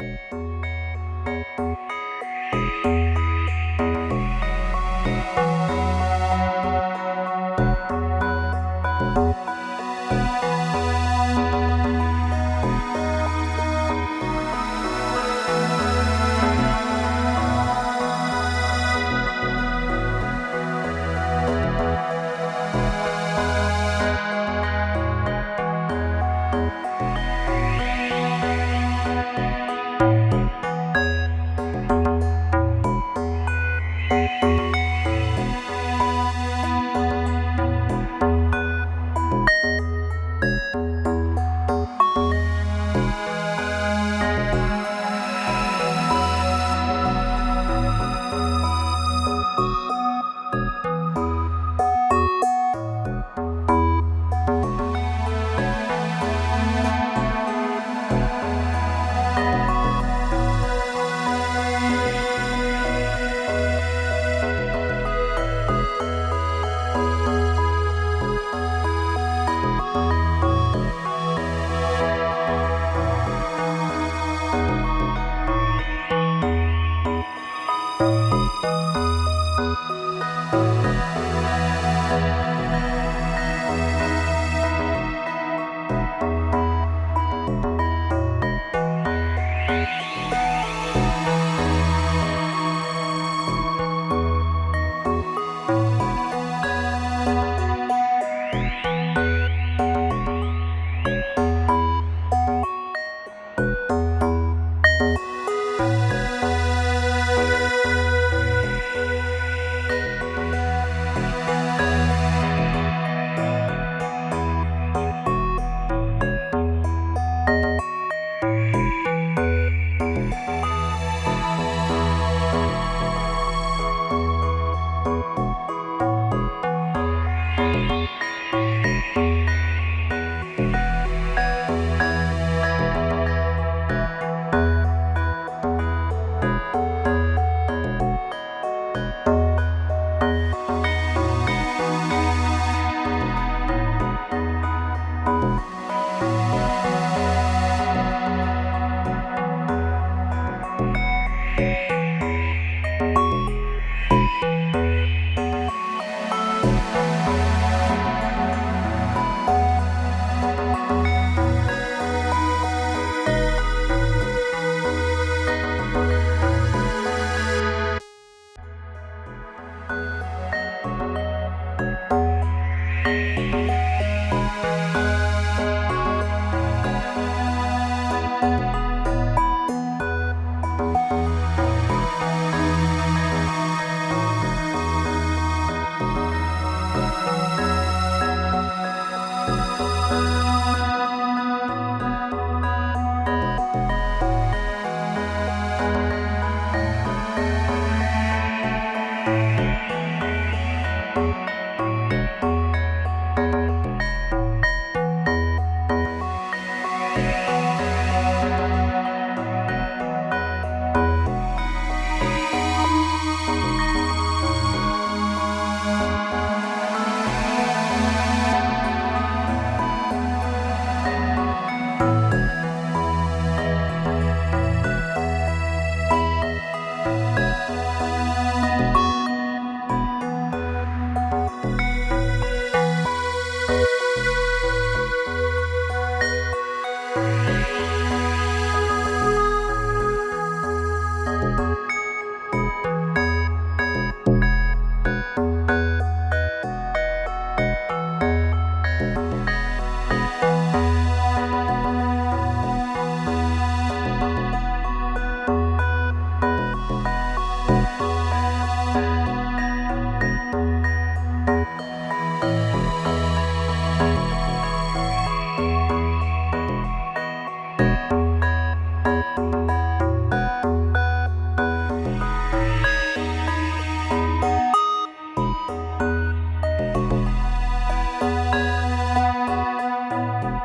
Música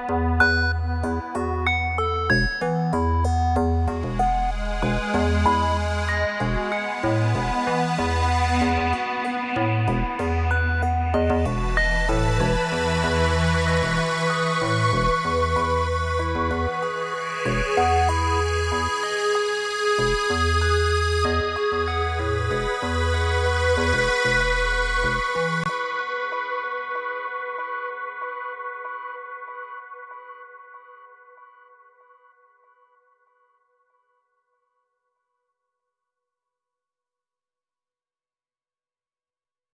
Música